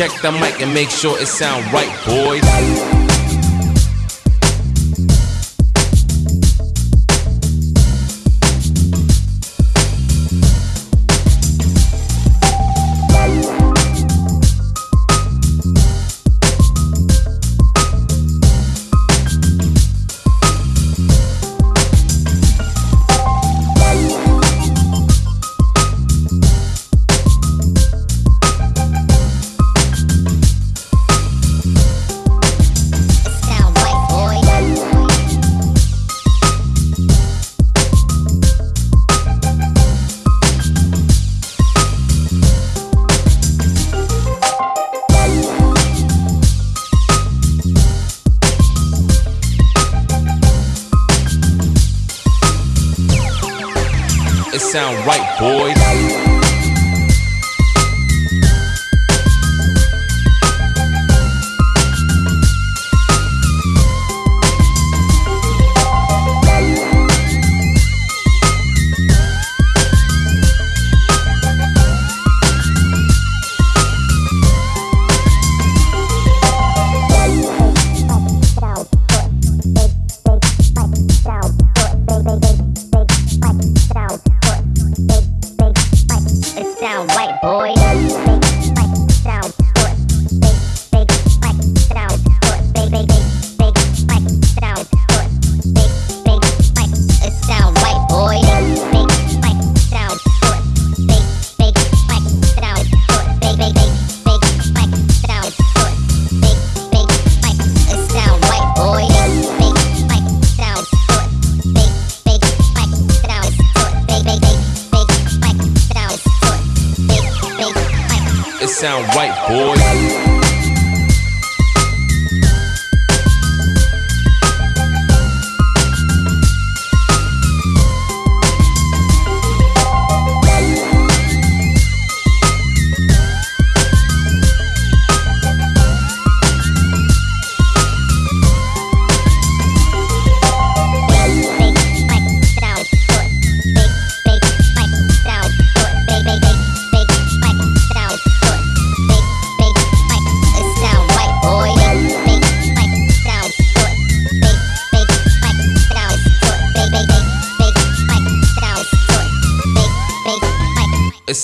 Check the mic and make sure it sound right, boys. it sound right, boys. sound white, boy.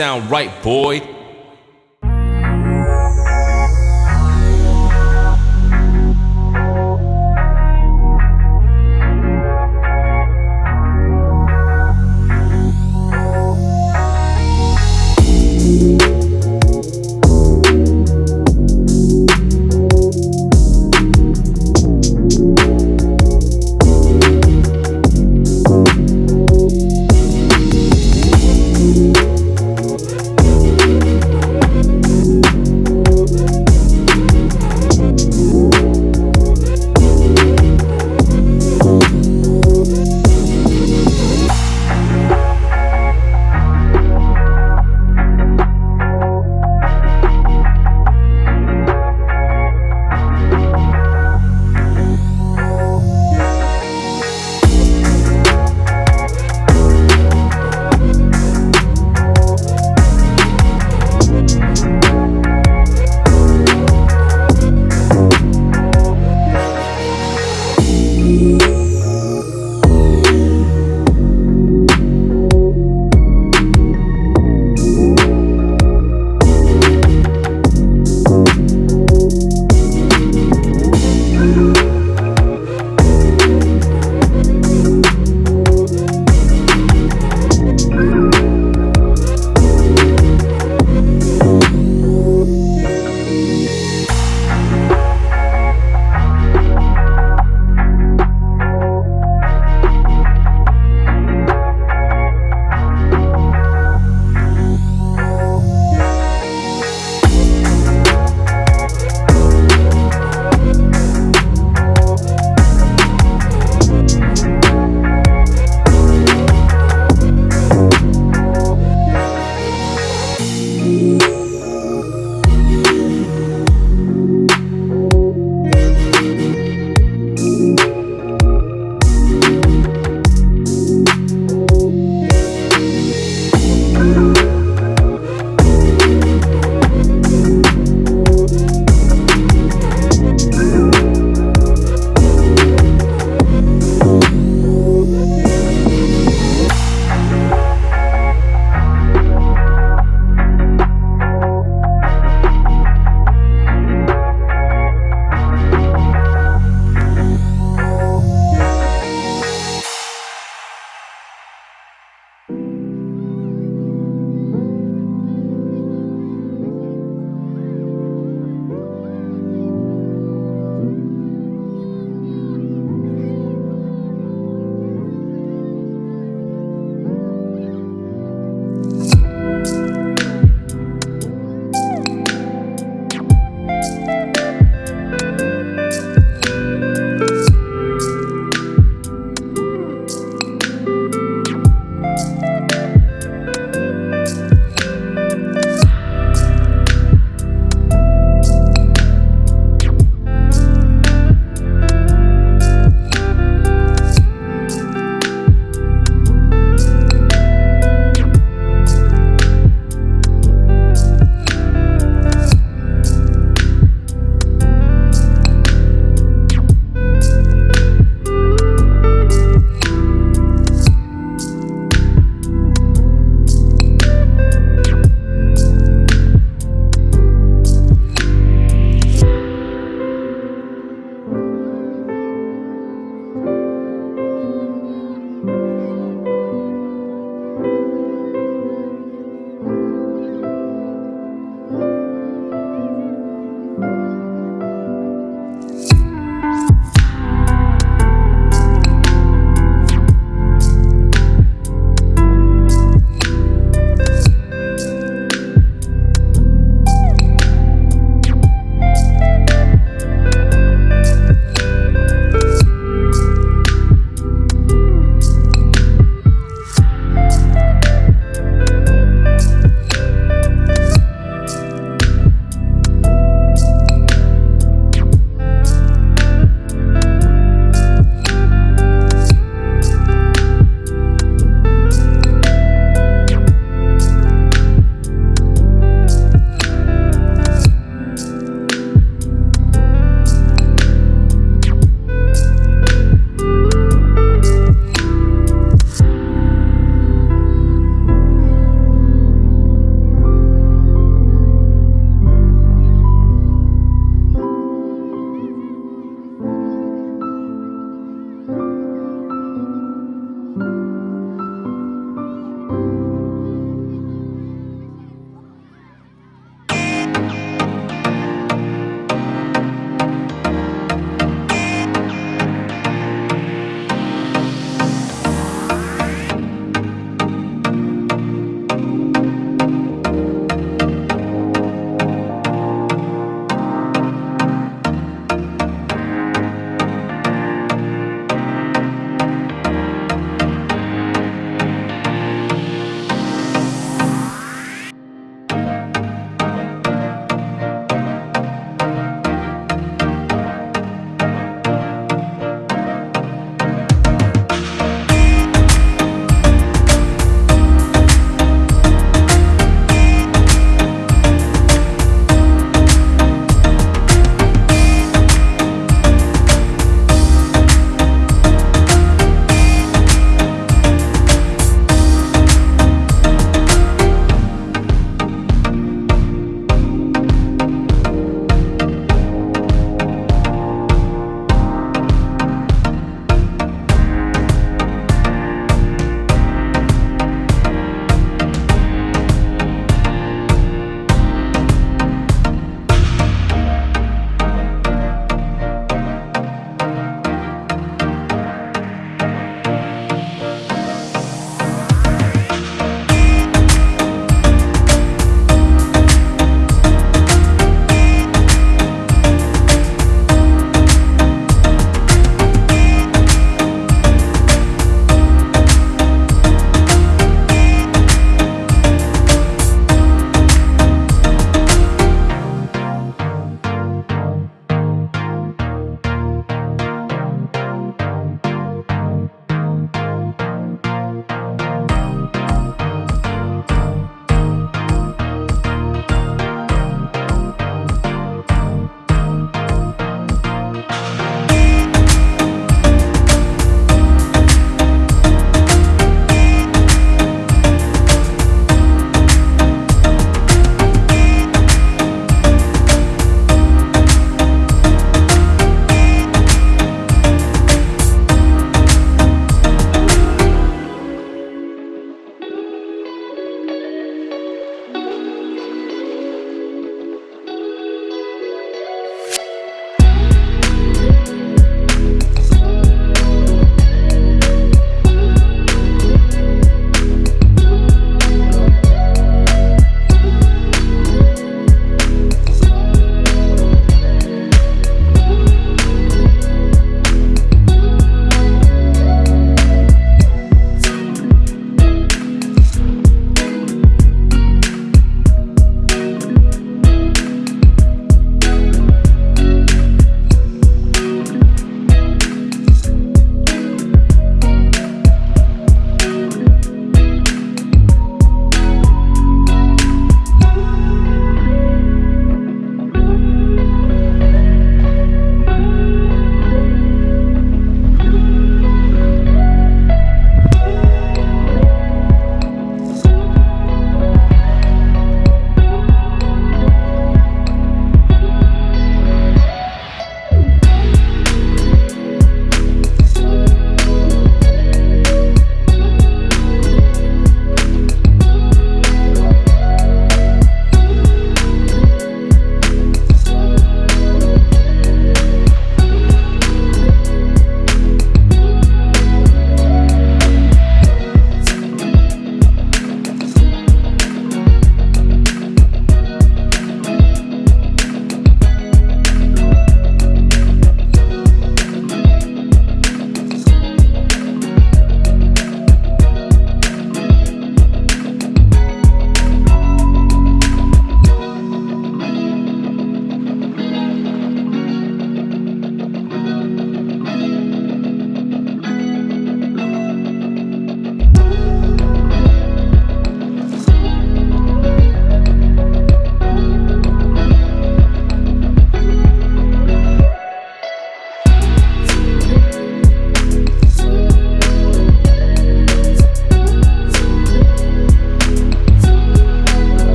sound right, boy.